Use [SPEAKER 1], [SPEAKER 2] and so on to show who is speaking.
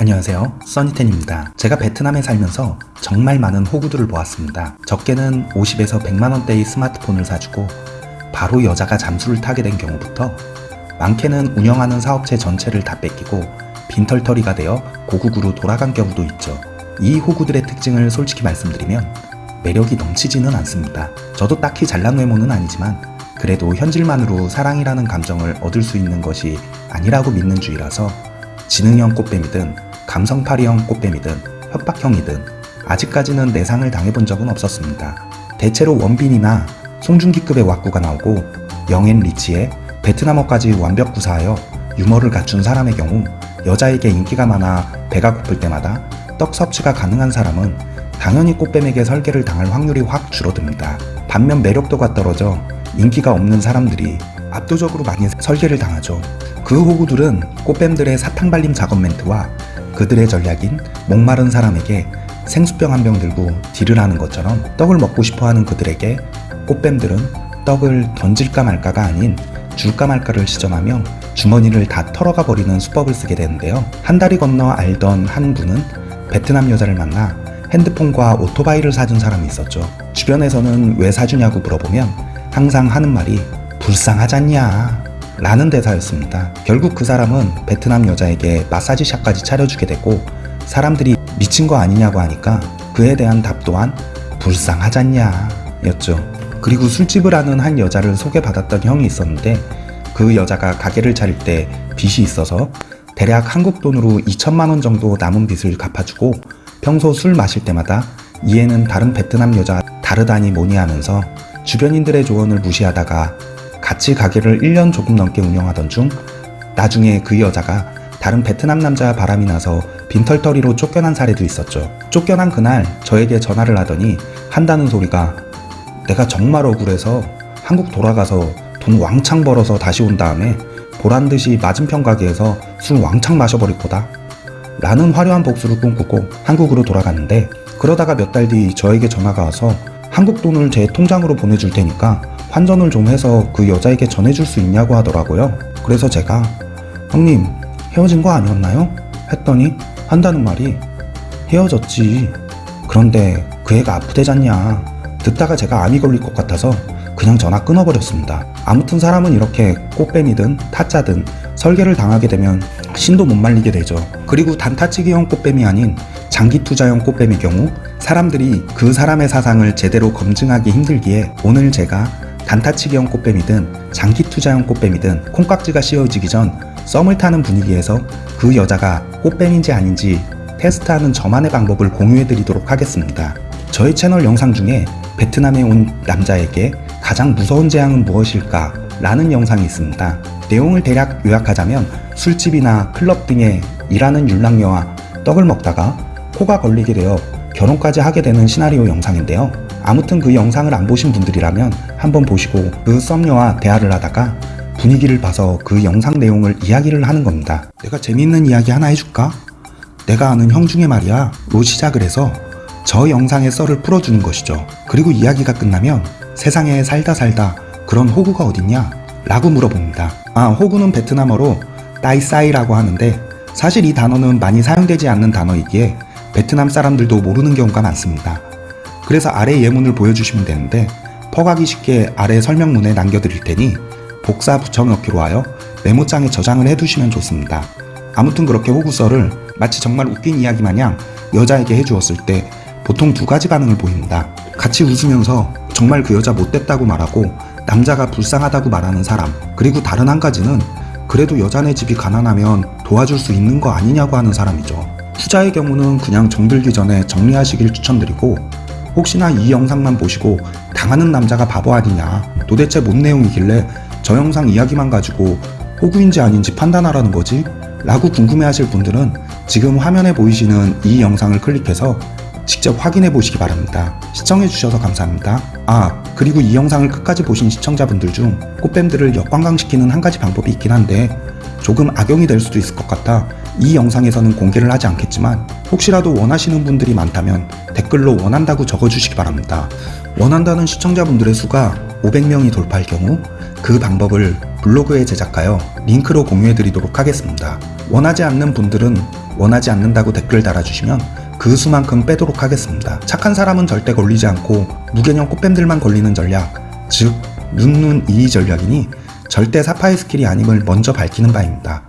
[SPEAKER 1] 안녕하세요. 써니텐입니다. 제가 베트남에 살면서 정말 많은 호구들을 보았습니다. 적게는 50에서 100만원대의 스마트폰을 사주고 바로 여자가 잠수를 타게 된 경우부터 많게는 운영하는 사업체 전체를 다 뺏기고 빈털터리가 되어 고국으로 돌아간 경우도 있죠. 이 호구들의 특징을 솔직히 말씀드리면 매력이 넘치지는 않습니다. 저도 딱히 잘난 외모는 아니지만 그래도 현질만으로 사랑이라는 감정을 얻을 수 있는 것이 아니라고 믿는 주의라서 지능형 꽃뱀이든 감성파리형 꽃뱀이든 협박형이든 아직까지는 내상을 당해본 적은 없었습니다. 대체로 원빈이나 송중기급의 왁구가 나오고 영앤 리치에 베트남어까지 완벽 구사하여 유머를 갖춘 사람의 경우 여자에게 인기가 많아 배가 고플 때마다 떡 섭취가 가능한 사람은 당연히 꽃뱀에게 설계를 당할 확률이 확 줄어듭니다. 반면 매력도가 떨어져 인기가 없는 사람들이 압도적으로 많이 설계를 당하죠. 그 호구들은 꽃뱀들의 사탕 발림 작업 멘트와 그들의 전략인 목마른 사람에게 생수병 한 병 들고 딜을 하는 것처럼 떡을 먹고 싶어하는 그들에게 꽃뱀들은 떡을 던질까 말까가 아닌 줄까 말까를 시전하며 주머니를 다 털어가 버리는 수법을 쓰게 되는데요. 한 달이 건너 알던 한 분은 베트남 여자를 만나 핸드폰과 오토바이를 사준 사람이 있었죠. 주변에서는 왜 사주냐고 물어보면 항상 하는 말이 불쌍하잖냐 라는 대사였습니다. 결국 그 사람은 베트남 여자에게 마사지샵까지 차려주게 되고 사람들이 미친 거 아니냐고 하니까 그에 대한 답 또한 불쌍하잖냐 였죠. 그리고 술집을 하는 한 여자를 소개받았던 형이 있었는데 그 여자가 가게를 차릴 때 빚이 있어서 대략 한국 돈으로 2천만원 정도 남은 빚을 갚아주고 평소 술 마실 때마다 이에는 다른 베트남 여자 다르다니 뭐니 하면서 주변인들의 조언을 무시하다가 같이 가게를 1년 조금 넘게 운영하던 중 나중에 그 여자가 다른 베트남 남자 바람이 나서 빈털터리로 쫓겨난 사례도 있었죠. 쫓겨난 그날 저에게 전화를 하더니 한다는 소리가 내가 정말 억울해서 한국 돌아가서 돈 왕창 벌어서 다시 온 다음에 보란듯이 맞은편 가게에서 술 왕창 마셔버릴 거다. 라는 화려한 복수를 꿈꾸고 한국으로 돌아갔는데 그러다가 몇 달 뒤 저에게 전화가 와서 한국 돈을 제 통장으로 보내줄 테니까 환전을 좀 해서 그 여자에게 전해줄 수 있냐고 하더라고요. 그래서 제가 형님 헤어진 거 아니었나요? 했더니 한다는 말이 헤어졌지. 그런데 그 애가 아프대잖냐. 듣다가 제가 암이 걸릴 것 같아서 그냥 전화 끊어버렸습니다. 아무튼 사람은 이렇게 꽃뱀이든 타짜든 설계를 당하게 되면 신도 못 말리게 되죠. 그리고 단타치기형 꽃뱀이 아닌 장기 투자형 꽃뱀의 경우 사람들이 그 사람의 사상을 제대로 검증하기 힘들기에 오늘 제가 단타치기형 꽃뱀이든 장기 투자형 꽃뱀이든 콩깍지가 씌워지기 전 썸을 타는 분위기에서 그 여자가 꽃뱀인지 아닌지 테스트하는 저만의 방법을 공유해드리도록 하겠습니다. 저희 채널 영상 중에 베트남에 온 남자에게 가장 무서운 재앙은 무엇일까? 라는 영상이 있습니다. 내용을 대략 요약하자면 술집이나 클럽 등에 일하는 율랑녀와 떡을 먹다가 코가 걸리게 되어 결혼까지 하게 되는 시나리오 영상인데요. 아무튼 그 영상을 안 보신 분들이라면 한번 보시고 그 썸녀와 대화를 하다가 분위기를 봐서 그 영상 내용을 이야기를 하는 겁니다. 내가 재밌는 이야기 하나 해줄까? 내가 아는 형 중에 말이야 로 시작을 해서 저 영상의 썰을 풀어주는 것이죠. 그리고 이야기가 끝나면 세상에 살다 살다 그런 호구가 어딨냐? 라고 물어봅니다. 아 호구는 베트남어로 따이싸이라고 하는데 사실 이 단어는 많이 사용되지 않는 단어이기에 베트남 사람들도 모르는 경우가 많습니다. 그래서 아래 예문을 보여주시면 되는데 퍼가기 쉽게 아래 설명문에 남겨드릴 테니 복사 붙여 넣기로 하여 메모장에 저장을 해두시면 좋습니다. 아무튼 그렇게 호구설을 마치 정말 웃긴 이야기 마냥 여자에게 해주었을 때 보통 두 가지 반응을 보입니다. 같이 웃으면서 정말 그 여자 못됐다고 말하고 남자가 불쌍하다고 말하는 사람 그리고 다른 한 가지는 그래도 여자네 집이 가난하면 도와줄 수 있는 거 아니냐고 하는 사람이죠. 후자의 경우는 그냥 정들기 전에 정리하시길 추천드리고 혹시나 이 영상만 보시고 당하는 남자가 바보 아니냐 도대체 뭔 내용이길래 저 영상 이야기만 가지고 호구인지 아닌지 판단하라는 거지? 라고 궁금해 하실 분들은 지금 화면에 보이시는 이 영상을 클릭해서 직접 확인해 보시기 바랍니다. 시청해 주셔서 감사합니다. 아 그리고 이 영상을 끝까지 보신 시청자분들 중 꽃뱀들을 역관광시키는 한 가지 방법이 있긴 한데 조금 악용이 될 수도 있을 것 같아 이 영상에서는 공개를 하지 않겠지만 혹시라도 원하시는 분들이 많다면 댓글로 원한다고 적어주시기 바랍니다. 원한다는 시청자분들의 수가 500명이 돌파할 경우 그 방법을 블로그에 제작하여 링크로 공유해 드리도록 하겠습니다. 원하지 않는 분들은 원하지 않는다고 댓글 달아주시면 그 수만큼 빼도록 하겠습니다. 착한 사람은 절대 걸리지 않고 무개념 꽃뱀들만 걸리는 전략, 즉 눈눈 이의 전략이니 절대 사파의 스킬이 아님을 먼저 밝히는 바입니다.